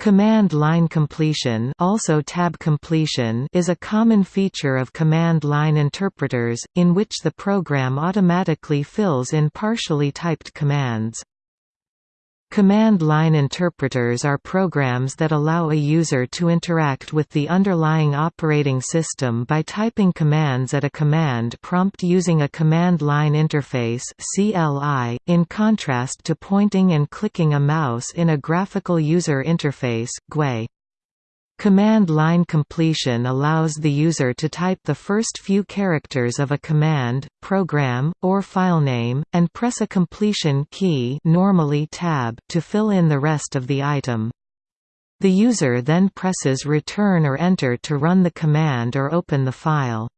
Command line completion also tab completion is a common feature of command line interpreters, in which the program automatically fills in partially typed commands. Command line interpreters are programs that allow a user to interact with the underlying operating system by typing commands at a command prompt using a command line interface (CLI), in contrast to pointing and clicking a mouse in a graphical user interface (GUI). Command line completion allows the user to type the first few characters of a command, program, or filename, and press a completion key normally tab to fill in the rest of the item. The user then presses return or enter to run the command or open the file.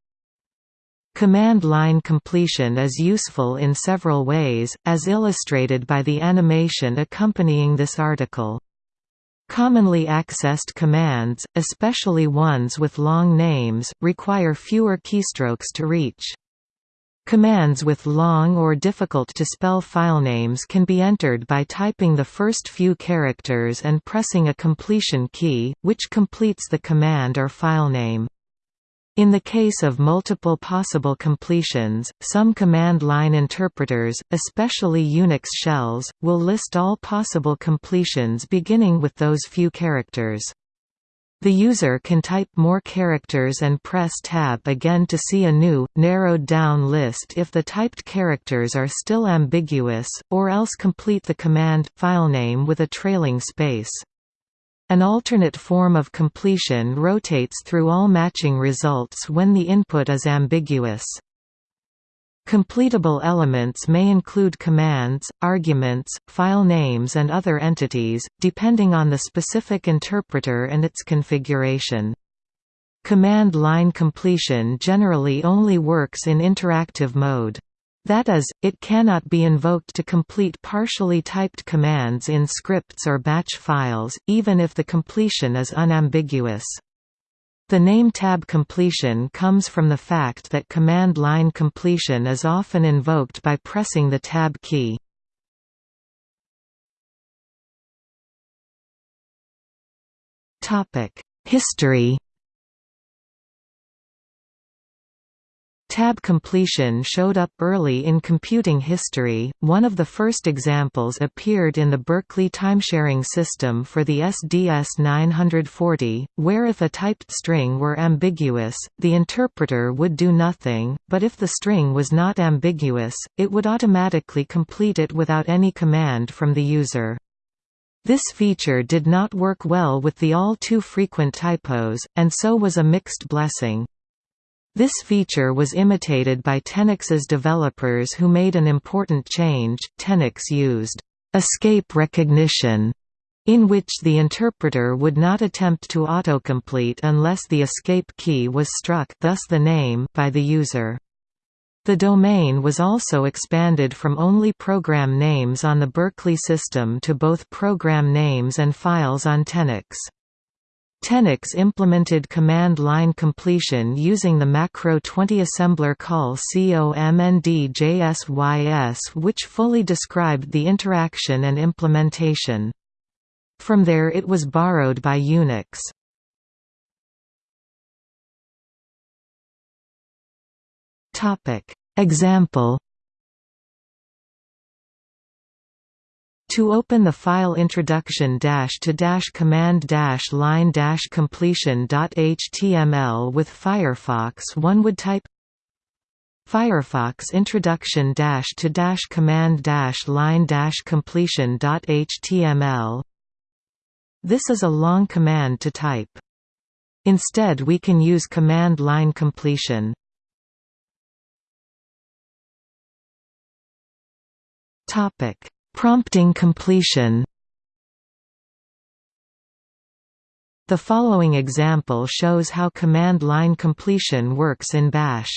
Command line completion is useful in several ways, as illustrated by the animation accompanying this article. Commonly accessed commands, especially ones with long names, require fewer keystrokes to reach. Commands with long or difficult-to-spell filenames can be entered by typing the first few characters and pressing a completion key, which completes the command or filename. In the case of multiple possible completions, some command line interpreters, especially Unix shells, will list all possible completions beginning with those few characters. The user can type more characters and press Tab again to see a new, narrowed-down list if the typed characters are still ambiguous, or else complete the command, filename with a trailing space. An alternate form of completion rotates through all matching results when the input is ambiguous. Completable elements may include commands, arguments, file names and other entities, depending on the specific interpreter and its configuration. Command line completion generally only works in interactive mode. That is, it cannot be invoked to complete partially typed commands in scripts or batch files, even if the completion is unambiguous. The name tab completion comes from the fact that command line completion is often invoked by pressing the tab key. History Tab completion showed up early in computing history. One of the first examples appeared in the Berkeley timesharing system for the SDS 940, where if a typed string were ambiguous, the interpreter would do nothing, but if the string was not ambiguous, it would automatically complete it without any command from the user. This feature did not work well with the all too frequent typos, and so was a mixed blessing. This feature was imitated by Tenex's developers who made an important change. Tenex used escape recognition in which the interpreter would not attempt to autocomplete unless the escape key was struck thus the name by the user. The domain was also expanded from only program names on the Berkeley system to both program names and files on Tenex. Tenex implemented command line completion using the macro 20 assembler call COMND-JSYS which fully described the interaction and implementation. From there it was borrowed by Unix. Example To open the file introduction to command line completion.html with Firefox one would type Firefox introduction to command line completion.html This is a long command to type. Instead we can use command line completion. Topic Prompting completion The following example shows how command line completion works in Bash.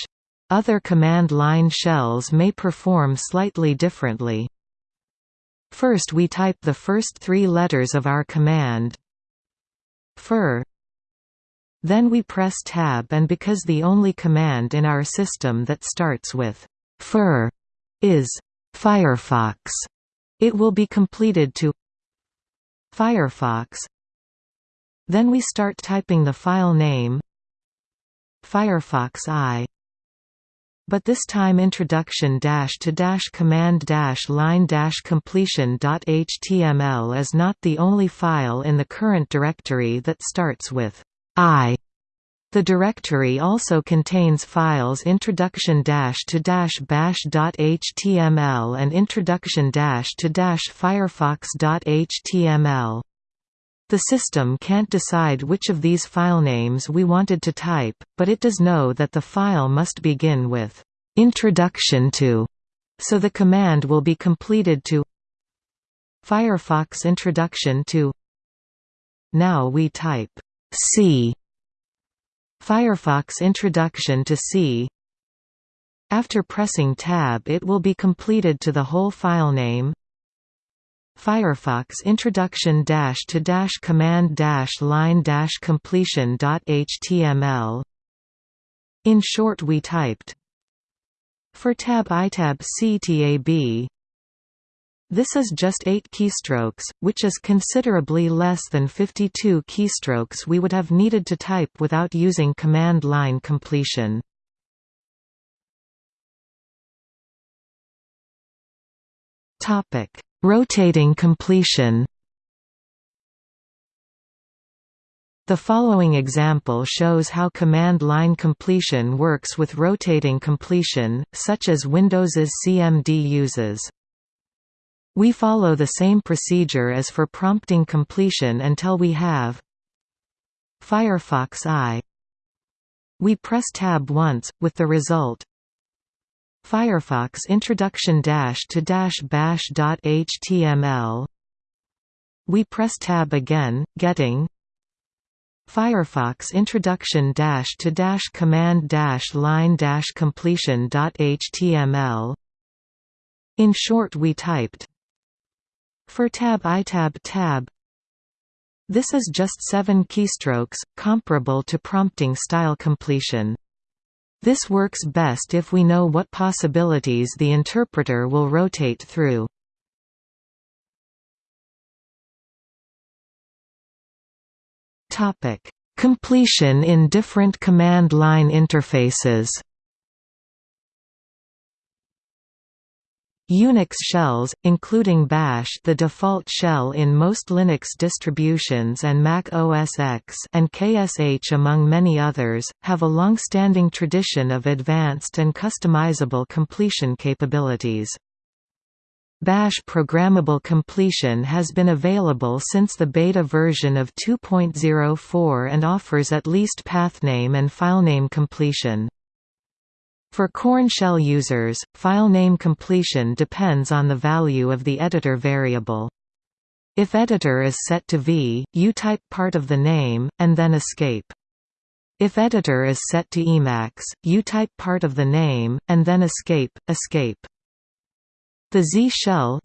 Other command line shells may perform slightly differently. First we type the first three letters of our command fir then we press tab and because the only command in our system that starts with fir is Firefox it will be completed to Firefox Then we start typing the file name Firefox I but this time introduction dash to dash command dash line dash completion dot html is not the only file in the current directory that starts with i. The directory also contains files introduction dash to dash bash dot html and introduction dash to dash firefox dot html. The system can't decide which of these file names we wanted to type, but it does know that the file must begin with introduction to, so the command will be completed to Firefox introduction to Now we type C Firefox introduction to C After pressing Tab it will be completed to the whole file name Firefox introduction dash to dash command dash line dash completion dot html. In short, we typed for tab itab ctab. This is just 8 keystrokes, which is considerably less than 52 keystrokes we would have needed to type without using command line completion. Rotating completion The following example shows how command line completion works with rotating completion, such as Windows's CMD uses. We follow the same procedure as for prompting completion until we have Firefox I. We press Tab once, with the result Firefox introduction dash to dash bash dot html. We press tab again, getting Firefox introduction dash to dash command dash line dash completion dot html. In short, we typed for tab itab tab. This is just seven keystrokes, comparable to prompting style completion. This works best if we know what possibilities the interpreter will rotate through. Completion in different command line interfaces Unix shells, including Bash the default shell in most Linux distributions and Mac OS X and KSH among many others, have a long-standing tradition of advanced and customizable completion capabilities. Bash programmable completion has been available since the beta version of 2.04 and offers at least pathname and filename completion. For Korn shell users, file name completion depends on the value of the editor variable. If editor is set to v, you type part of the name, and then escape. If editor is set to Emacs, you type part of the name, and then escape, escape. The Z-shell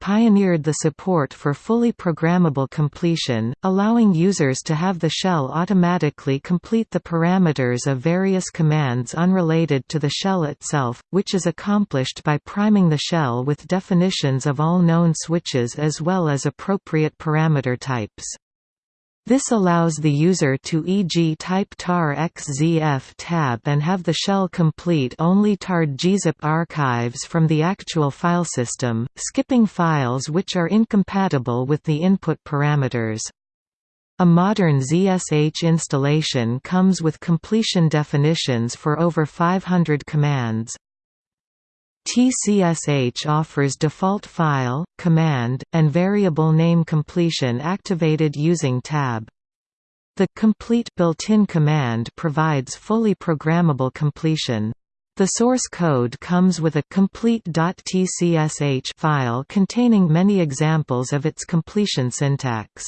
pioneered the support for fully programmable completion, allowing users to have the shell automatically complete the parameters of various commands unrelated to the shell itself, which is accomplished by priming the shell with definitions of all known switches as well as appropriate parameter types. This allows the user to e.g. type tar xzf tab and have the shell complete only tarred gzip archives from the actual file system, skipping files which are incompatible with the input parameters. A modern ZSH installation comes with completion definitions for over 500 commands. TCSH offers default file, command, and variable name completion activated using tab. The complete built-in command provides fully programmable completion. The source code comes with a complete.tcsh file containing many examples of its completion syntax.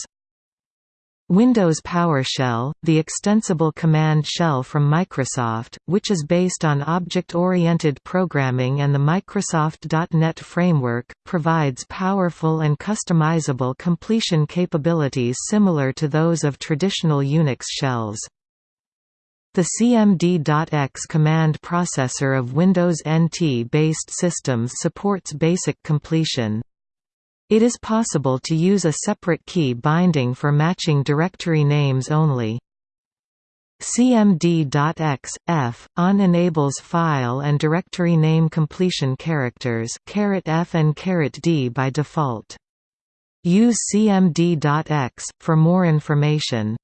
Windows PowerShell, the extensible command shell from Microsoft, which is based on object-oriented programming and the Microsoft.NET framework, provides powerful and customizable completion capabilities similar to those of traditional Unix shells. The CMD.EXE command processor of Windows NT-based systems supports basic completion. It is possible to use a separate key binding for matching directory names only. cmd.exe, f, on enables file and directory name completion characters f and d by default. Use cmd.exe, for more information.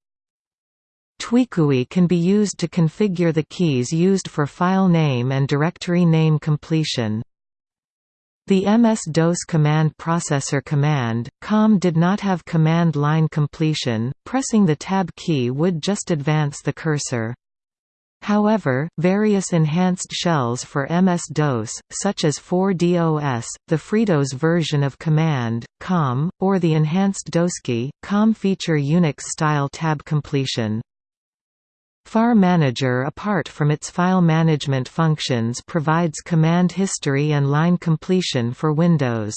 Tweakui can be used to configure the keys used for file name and directory name completion. The MS-DOS command processor command, COM did not have command line completion, pressing the tab key would just advance the cursor. However, various enhanced shells for MS-DOS, such as 4DOS, the FreeDOS version of Command, COM, or the enhanced DOSKey, COM feature Unix-style tab completion. FAR Manager apart from its file management functions provides command history and line completion for Windows.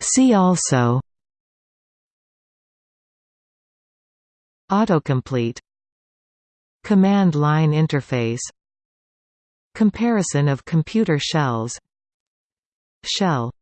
See also Autocomplete Command line interface Comparison of computer shells Shell